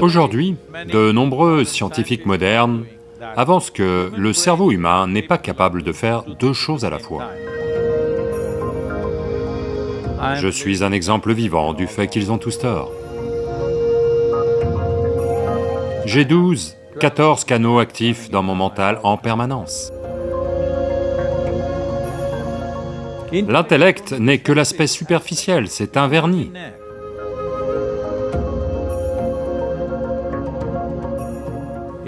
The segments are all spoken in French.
Aujourd'hui, de nombreux scientifiques modernes avancent que le cerveau humain n'est pas capable de faire deux choses à la fois. Je suis un exemple vivant du fait qu'ils ont tous tort. J'ai 12, 14 canaux actifs dans mon mental en permanence. L'intellect n'est que l'aspect superficiel, c'est un vernis.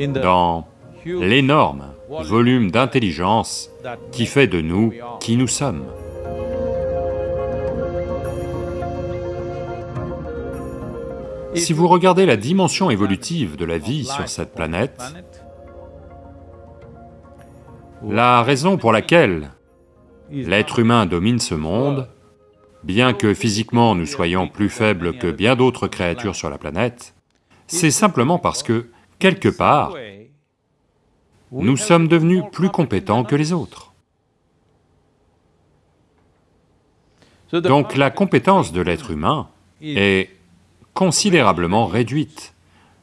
Dans l'énorme volume d'intelligence qui fait de nous qui nous sommes. Si vous regardez la dimension évolutive de la vie sur cette planète, la raison pour laquelle l'être humain domine ce monde, bien que physiquement nous soyons plus faibles que bien d'autres créatures sur la planète, c'est simplement parce que, quelque part, nous sommes devenus plus compétents que les autres. Donc la compétence de l'être humain est considérablement réduite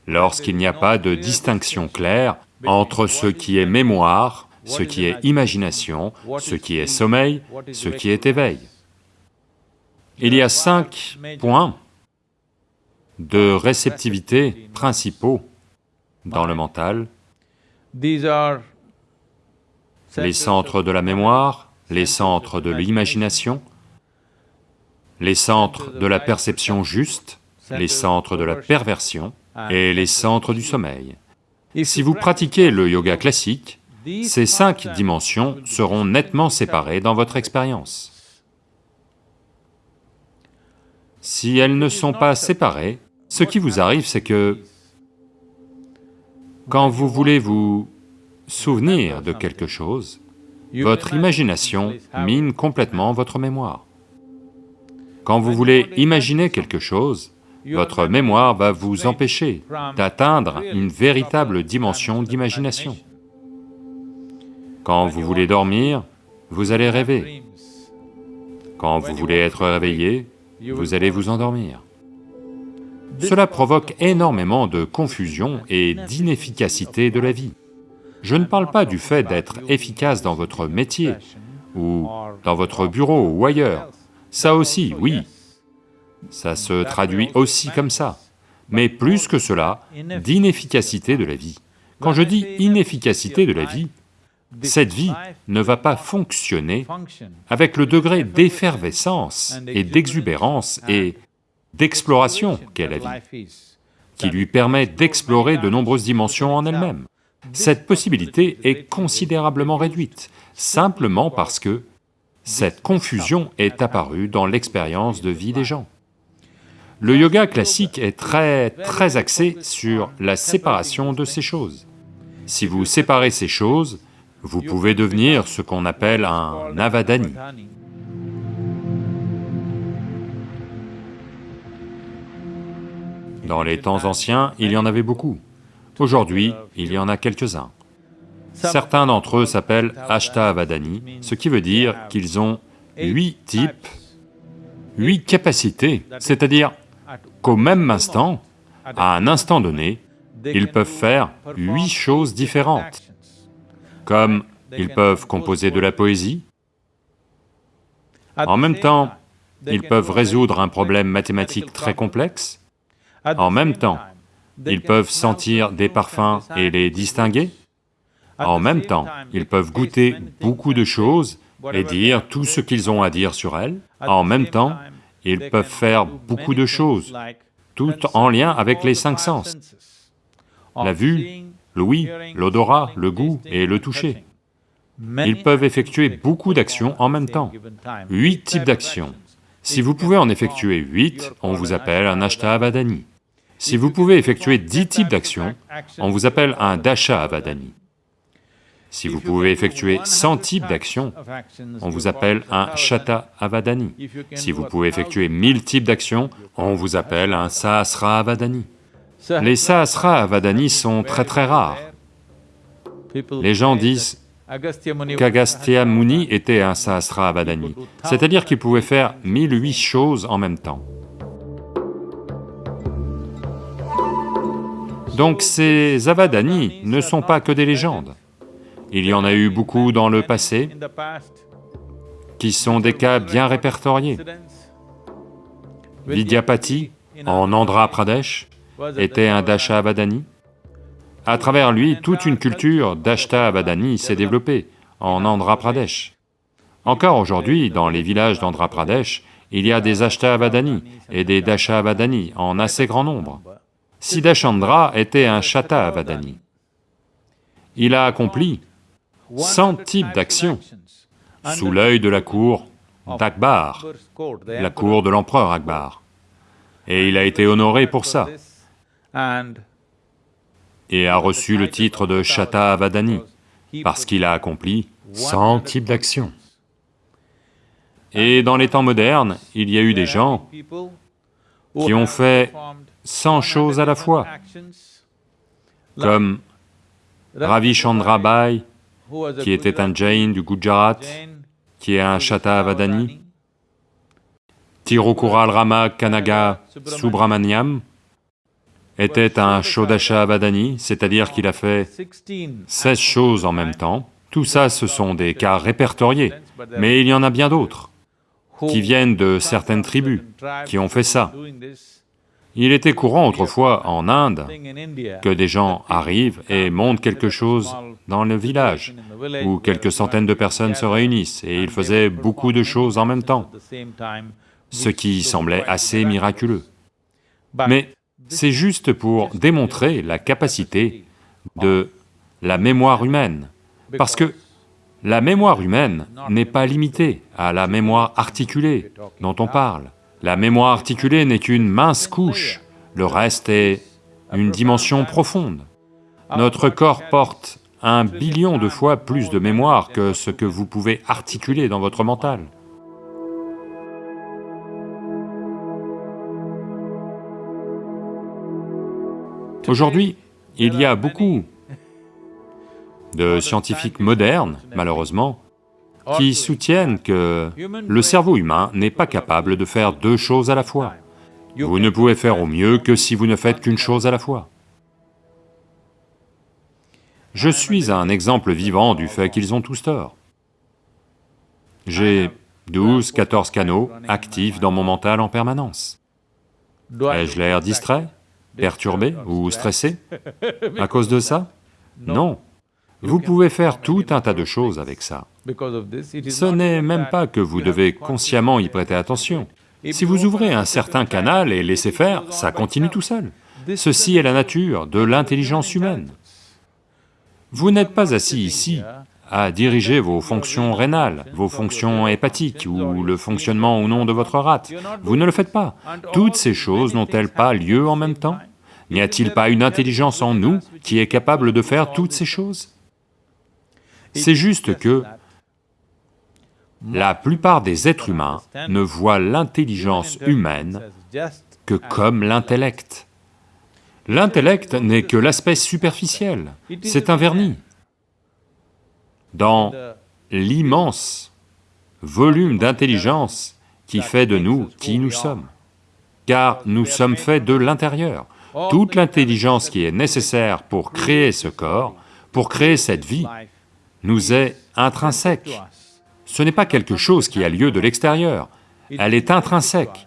lorsqu'il n'y a pas de distinction claire entre ce qui est mémoire ce qui est imagination, ce qui est sommeil, ce qui est éveil. Il y a cinq points de réceptivité principaux dans le mental. Les centres de la mémoire, les centres de l'imagination, les centres de la perception juste, les centres de la perversion et les centres du sommeil. Si vous pratiquez le yoga classique, ces cinq dimensions seront nettement séparées dans votre expérience. Si elles ne sont pas séparées, ce qui vous arrive c'est que quand vous voulez vous souvenir de quelque chose, votre imagination mine complètement votre mémoire. Quand vous voulez imaginer quelque chose, votre mémoire va vous empêcher d'atteindre une véritable dimension d'imagination. Quand vous voulez dormir, vous allez rêver. Quand vous voulez être réveillé, vous allez vous endormir. Cela provoque énormément de confusion et d'inefficacité de la vie. Je ne parle pas du fait d'être efficace dans votre métier, ou dans votre bureau ou ailleurs. Ça aussi, oui, ça se traduit aussi comme ça. Mais plus que cela, d'inefficacité de la vie. Quand je dis inefficacité de la vie, cette vie ne va pas fonctionner avec le degré d'effervescence et d'exubérance et d'exploration qu'est la vie, qui lui permet d'explorer de nombreuses dimensions en elle-même. Cette possibilité est considérablement réduite, simplement parce que cette confusion est apparue dans l'expérience de vie des gens. Le yoga classique est très, très axé sur la séparation de ces choses. Si vous séparez ces choses, vous pouvez devenir ce qu'on appelle un avadani. Dans les temps anciens, il y en avait beaucoup. Aujourd'hui, il y en a quelques-uns. Certains d'entre eux s'appellent Ashta-avadani, ce qui veut dire qu'ils ont huit types, huit capacités, c'est-à-dire qu'au même instant, à un instant donné, ils peuvent faire huit choses différentes comme ils peuvent composer de la poésie, en même temps, ils peuvent résoudre un problème mathématique très complexe, en même temps, ils peuvent sentir des parfums et les distinguer, en même temps, ils peuvent goûter beaucoup de choses et dire tout ce qu'ils ont à dire sur elles, en même temps, ils peuvent faire beaucoup de choses, tout en lien avec les cinq sens, la vue, l'ouïe, l'odorat, le goût et le toucher. Ils peuvent effectuer beaucoup d'actions en même temps, huit types d'actions. Si vous pouvez en effectuer huit, on vous appelle un Ashta-avadani. Si vous pouvez effectuer dix types d'actions, on vous appelle un Dasha-avadani. Si vous pouvez effectuer 100 types d'actions, on vous appelle un Shata-avadani. Si vous pouvez effectuer 1000 types d'actions, on vous appelle un Sahasra-avadani. Les Sahasra Avadani sont très très rares. Les gens disent qu'Agastya Muni était un Sahasra Avadani, c'est-à-dire qu'il pouvait faire mille huit choses en même temps. Donc ces avadani ne sont pas que des légendes. Il y en a eu beaucoup dans le passé qui sont des cas bien répertoriés. Vidyapati, en Andhra Pradesh, était un Dasha Avadani. À travers lui, toute une culture d'Ashta Avadani s'est développée en Andhra Pradesh. Encore aujourd'hui, dans les villages d'Andhra Pradesh, il y a des Ashta Avadani et des Dasha Avadani en assez grand nombre. Siddhachandra était un Shata Avadani. Il a accompli 100 types d'actions sous l'œil de la cour d'Akbar, la cour de l'empereur Akbar. Et il a été honoré pour ça, et a reçu le titre de Shata Avadani, parce qu'il a accompli 100 types d'actions. Et dans les temps modernes, il y a eu des gens qui ont fait 100 choses à la fois, comme Ravi Bai, qui était un Jain du Gujarat, qui est un Shata Avadani, Tirukural Rama Kanaga Subramaniam était un Shodasha Avadani, c'est-à-dire qu'il a fait 16 choses en même temps. Tout ça, ce sont des cas répertoriés, mais il y en a bien d'autres qui viennent de certaines tribus qui ont fait ça. Il était courant autrefois en Inde que des gens arrivent et montent quelque chose dans le village, où quelques centaines de personnes se réunissent, et ils faisaient beaucoup de choses en même temps, ce qui semblait assez miraculeux. Mais c'est juste pour démontrer la capacité de la mémoire humaine, parce que la mémoire humaine n'est pas limitée à la mémoire articulée dont on parle. La mémoire articulée n'est qu'une mince couche, le reste est une dimension profonde. Notre corps porte un billion de fois plus de mémoire que ce que vous pouvez articuler dans votre mental. Aujourd'hui, il y a beaucoup de scientifiques modernes, malheureusement, qui soutiennent que le cerveau humain n'est pas capable de faire deux choses à la fois. Vous ne pouvez faire au mieux que si vous ne faites qu'une chose à la fois. Je suis un exemple vivant du fait qu'ils ont tous tort. J'ai 12, 14 canaux actifs dans mon mental en permanence. Ai-je l'air distrait, perturbé ou stressé à cause de ça? Non. Vous pouvez faire tout un tas de choses avec ça. Ce n'est même pas que vous devez consciemment y prêter attention. Si vous ouvrez un certain canal et laissez faire, ça continue tout seul. Ceci est la nature de l'intelligence humaine. Vous n'êtes pas assis ici à diriger vos fonctions rénales, vos fonctions hépatiques ou le fonctionnement ou non de votre rate. Vous ne le faites pas. Toutes ces choses n'ont-elles pas lieu en même temps? N'y a-t-il pas une intelligence en nous qui est capable de faire toutes ces choses? c'est juste que la plupart des êtres humains ne voient l'intelligence humaine que comme l'intellect. L'intellect n'est que l'aspect superficiel, c'est un vernis. Dans l'immense volume d'intelligence qui fait de nous qui nous sommes, car nous sommes faits de l'intérieur. Toute l'intelligence qui est nécessaire pour créer ce corps, pour créer cette vie, nous est intrinsèque. Ce n'est pas quelque chose qui a lieu de l'extérieur, elle est intrinsèque.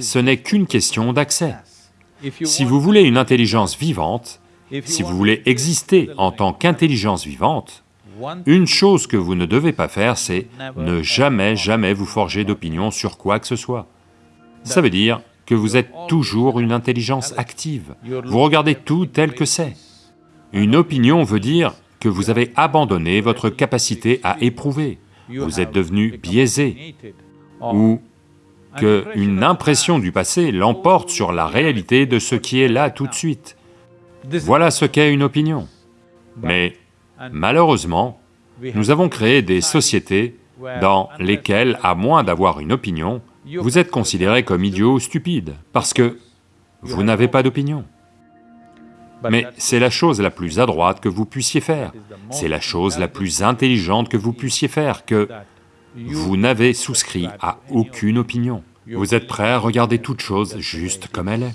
Ce n'est qu'une question d'accès. Si vous voulez une intelligence vivante, si vous voulez exister en tant qu'intelligence vivante, une chose que vous ne devez pas faire, c'est ne jamais, jamais vous forger d'opinion sur quoi que ce soit. Ça veut dire que vous êtes toujours une intelligence active, vous regardez tout tel que c'est. Une opinion veut dire que vous avez abandonné votre capacité à éprouver, vous êtes devenu biaisé, ou qu'une impression du passé l'emporte sur la réalité de ce qui est là tout de suite. Voilà ce qu'est une opinion. Mais malheureusement, nous avons créé des sociétés dans lesquelles, à moins d'avoir une opinion, vous êtes considéré comme idiot ou stupide, parce que vous n'avez pas d'opinion. Mais c'est la chose la plus à droite que vous puissiez faire, c'est la chose la plus intelligente que vous puissiez faire, que vous n'avez souscrit à aucune opinion. Vous êtes prêt à regarder toute chose juste comme elle est.